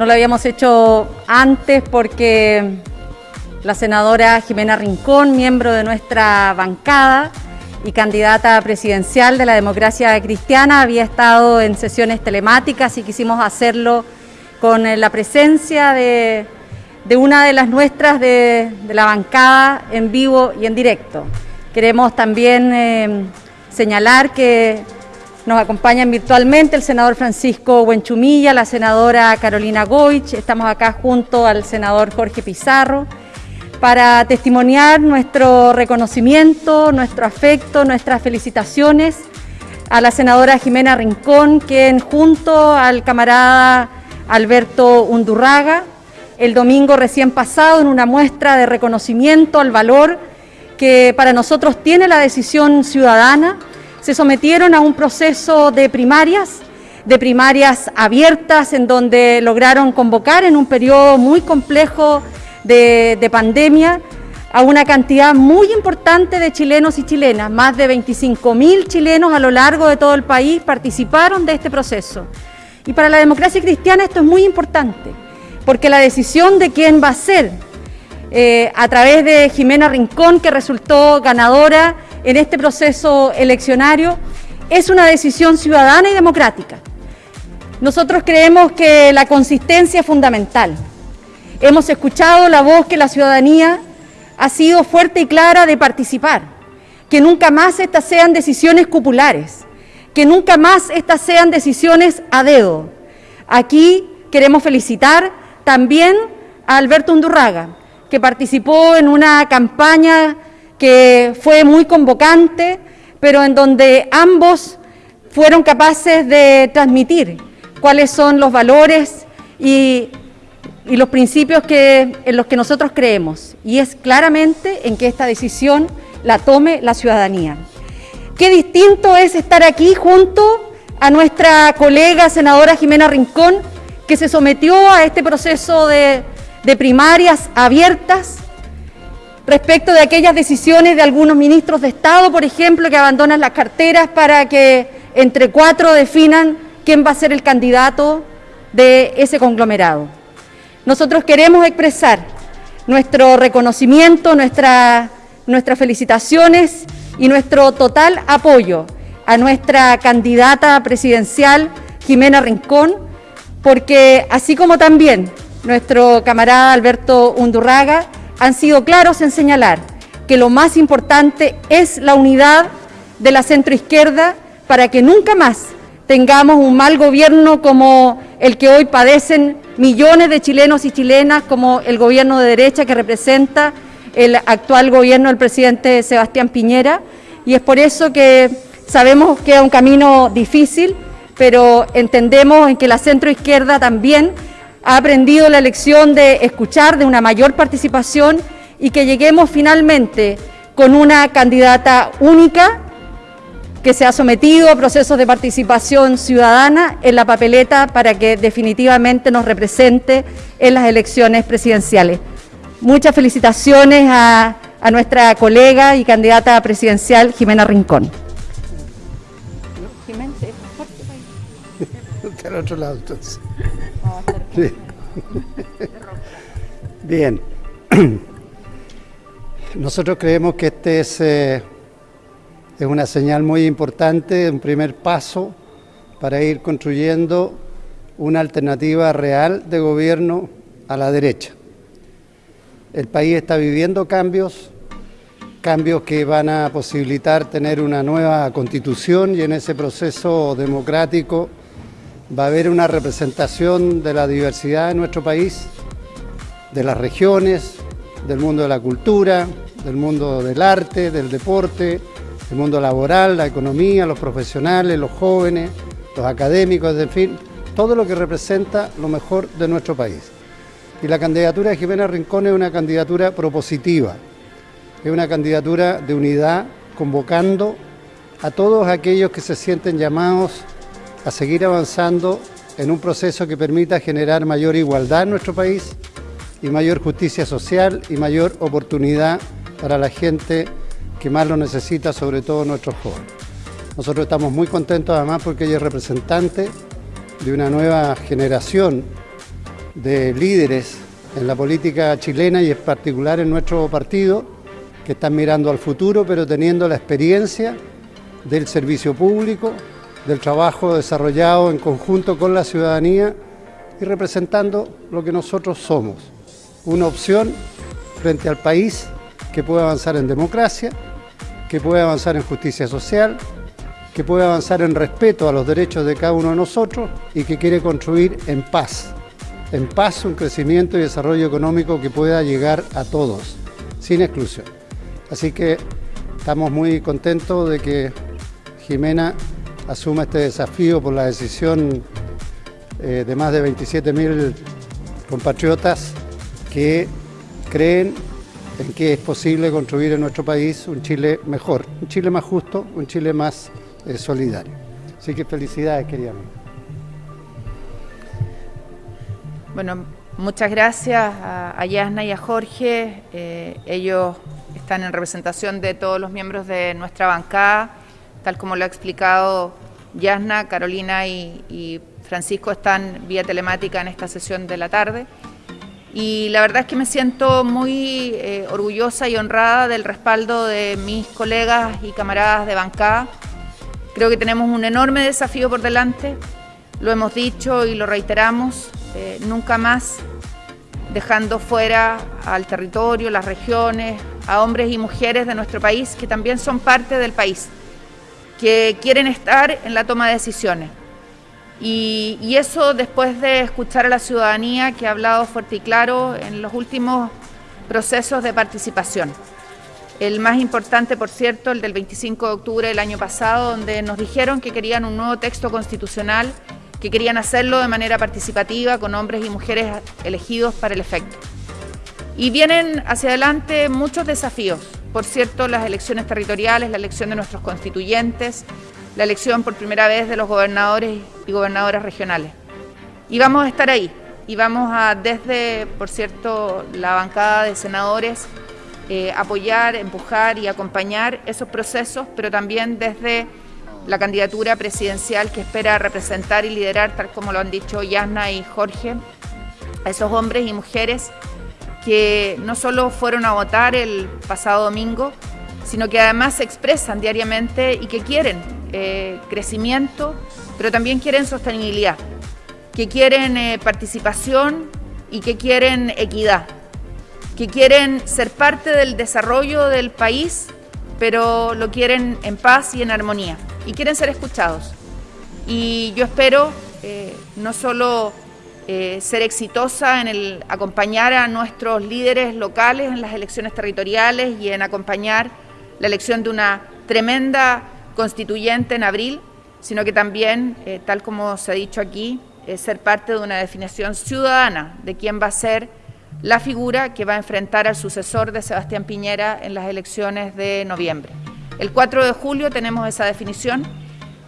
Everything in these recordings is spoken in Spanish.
No lo habíamos hecho antes porque la senadora Jimena Rincón, miembro de nuestra bancada y candidata presidencial de la democracia cristiana, había estado en sesiones telemáticas y quisimos hacerlo con la presencia de, una de las nuestras de, la bancada en vivo y en directo. Queremos también eh, señalar que nos acompañan virtualmente el senador Francisco Buenchumilla, la senadora Carolina Goich, estamos acá junto al senador Jorge Pizarro para testimoniar nuestro reconocimiento, nuestro afecto, nuestras felicitaciones a la senadora Jimena Rincón, quien junto al camarada Alberto Undurraga, el domingo recién pasado en una muestra de reconocimiento al valor que para nosotros tiene la decisión ciudadana, se sometieron a un proceso de primarias, de primarias abiertas, en donde lograron convocar en un periodo muy complejo de, pandemia a una cantidad muy importante de chilenos y chilenas. Más de 25.000 chilenos a lo largo de todo el país participaron de este proceso. Y para la democracia cristiana esto es muy importante, porque la decisión de quién va a ser, eh, a través de Jimena Rincón, que resultó ganadora en este proceso eleccionario, es una decisión ciudadana y democrática. Nosotros creemos que la consistencia es fundamental. Hemos escuchado la voz que la ciudadanía ha sido fuerte y clara de participar, que nunca más estas sean decisiones cupulares, que nunca más estas sean decisiones a dedo. Aquí queremos felicitar también a Alberto Undurraga, que participó en una campaña que fue muy convocante, pero en donde ambos fueron capaces de transmitir cuáles son los valores y, los principios en los que nosotros creemos, y es claramente en que esta decisión la tome la ciudadanía. Qué distinto es estar aquí junto a nuestra colega senadora Jimena Rincón, que se sometió a este proceso de primarias abiertas, respecto de aquellas decisiones de algunos ministros de Estado, por ejemplo, que abandonan las carteras para que entre cuatro definan quién va a ser el candidato de ese conglomerado. Nosotros queremos expresar nuestro reconocimiento, nuestras felicitaciones y nuestro total apoyo a nuestra candidata presidencial, Jimena Rincón, porque así como también nuestro camarada Alberto Undurraga, han sido claros en señalar que lo más importante es la unidad de la centroizquierda para que nunca más tengamos un mal gobierno como el que hoy padecen millones de chilenos y chilenas, como el gobierno de derecha que representa el actual gobierno del presidente Sebastián Piñera. Y es por eso que sabemos que es un camino difícil, pero entendemos en que la centroizquierda también ha aprendido la lección de escuchar, de una mayor participación y que lleguemos finalmente con una candidata única que se ha sometido a procesos de participación ciudadana en la papeleta para que definitivamente nos represente en las elecciones presidenciales. Muchas felicitaciones a, nuestra colega y candidata presidencial Jimena Rincón. otro lado Bien. Nosotros creemos que este es, eh, es una señal muy importante, un primer paso para ir construyendo una alternativa real de gobierno a la derecha. El país está viviendo cambios, cambios que van a posibilitar tener una nueva constitución y en ese proceso democrático va a haber una representación de la diversidad de nuestro país, de las regiones, del mundo de la cultura, del mundo del arte, del deporte, del mundo laboral, la economía, los profesionales, los jóvenes, los académicos, en fin, todo lo que representa lo mejor de nuestro país. Y la candidatura de Jimena Rincón es una candidatura propositiva, es una candidatura de unidad, convocando a todos aquellos que se sienten llamados a seguir avanzando en un proceso que permita generar mayor igualdad en nuestro país y mayor justicia social y mayor oportunidad para la gente que más lo necesita, sobre todo nuestros jóvenes. Nosotros estamos muy contentos además porque ella es representante de una nueva generación de líderes en la política chilena y en particular en nuestro partido, que están mirando al futuro, pero teniendo la experiencia del servicio público, del trabajo desarrollado en conjunto con la ciudadanía y representando lo que nosotros somos, una opción frente al país que puede avanzar en democracia, que puede avanzar en justicia social, que puede avanzar en respeto a los derechos de cada uno de nosotros y que quiere construir en paz, en paz un crecimiento y desarrollo económico que pueda llegar a todos, sin exclusión. Así que estamos muy contentos de que Jimena asuma este desafío por la decisión eh, de más de 27.000 compatriotas que creen en que es posible construir en nuestro país un Chile mejor, un Chile más justo, un Chile más eh, solidario. Así que felicidades, querida Bueno, muchas gracias a, Yasna y a Jorge. Eh, ellos están en representación de todos los miembros de nuestra bancada, tal como lo ha explicado Yasna, Carolina y, Francisco están vía telemática en esta sesión de la tarde. Y la verdad es que me siento muy eh, orgullosa y honrada del respaldo de mis colegas y camaradas de bancada. Creo que tenemos un enorme desafío por delante, lo hemos dicho y lo reiteramos, eh, nunca más dejando fuera al territorio, las regiones, a hombres y mujeres de nuestro país que también son parte del país, que quieren estar en la toma de decisiones. Y, y, eso después de escuchar a la ciudadanía que ha hablado fuerte y claro en los últimos procesos de participación. El más importante, por cierto, el del 25 de octubre del año pasado, donde nos dijeron que querían un nuevo texto constitucional que querían hacerlo de manera participativa con hombres y mujeres elegidos para el efecto. Y vienen hacia adelante muchos desafíos. Por cierto, las elecciones territoriales, la elección de nuestros constituyentes, la elección por primera vez de los gobernadores y gobernadoras regionales. Y vamos a estar ahí. Y vamos a, desde, por cierto, la bancada de senadores, eh, apoyar, empujar y acompañar esos procesos, pero también desde la candidatura presidencial que espera representar y liderar, tal como lo han dicho Yasna y Jorge, a esos hombres y mujeres que no solo fueron a votar el pasado domingo, sino que además se expresan diariamente y que quieren eh, crecimiento, pero también quieren sostenibilidad, que quieren eh, participación y que quieren equidad, que quieren ser parte del desarrollo del país, pero lo quieren en paz y en armonía y quieren ser escuchados. Y yo espero eh, no solo eh, ser exitosa en acompañar a nuestros líderes locales en las elecciones territoriales y en acompañar la elección de una tremenda constituyente en abril, sino que también, eh, tal como se ha dicho aquí, ser parte de una definición ciudadana de quién va a ser la figura que va a enfrentar al sucesor de Sebastián Piñera en las elecciones de noviembre. El 4 de julio tenemos esa definición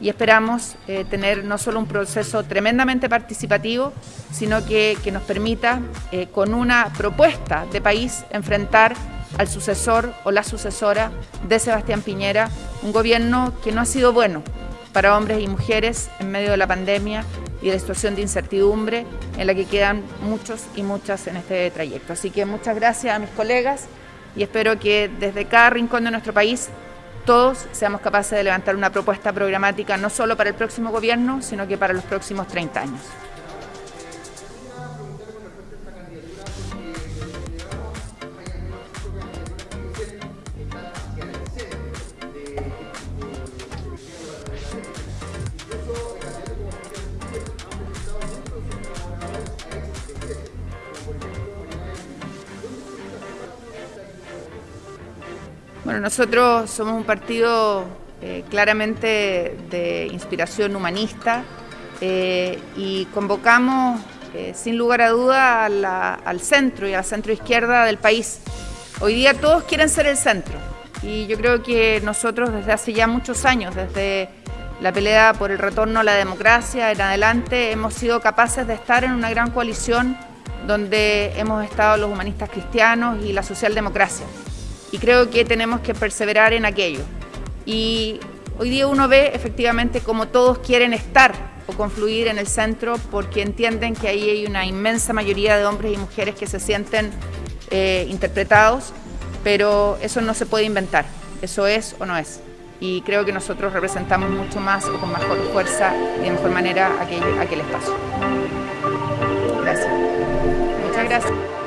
y esperamos eh, tener no solo un proceso tremendamente participativo, sino que, nos permita, eh, con una propuesta de país, enfrentar al sucesor o la sucesora de Sebastián Piñera, un gobierno que no ha sido bueno para hombres y mujeres en medio de la pandemia y de la situación de incertidumbre en la que quedan muchos y muchas en este trayecto. Así que muchas gracias a mis colegas y espero que desde cada rincón de nuestro país todos seamos capaces de levantar una propuesta programática no solo para el próximo gobierno, sino que para los próximos 30 años. Bueno, nosotros somos un partido eh, claramente de inspiración humanista eh, y convocamos eh, sin lugar a duda al centro y a la centro izquierda del país. Hoy día todos quieren ser el centro y yo creo que nosotros desde hace ya muchos años, desde la pelea por el retorno a la democracia en adelante, hemos sido capaces de estar en una gran coalición donde hemos estado los humanistas cristianos y la socialdemocracia y creo que tenemos que perseverar en aquello. Y hoy día uno ve efectivamente como todos quieren estar confluir en el centro porque entienden que ahí hay una inmensa mayoría de hombres y mujeres que se sienten eh, interpretados, pero eso no se puede inventar, eso es o no es. Y creo que nosotros representamos mucho más o con mejor fuerza y de mejor manera aquel espacio. Gracias. Muchas gracias.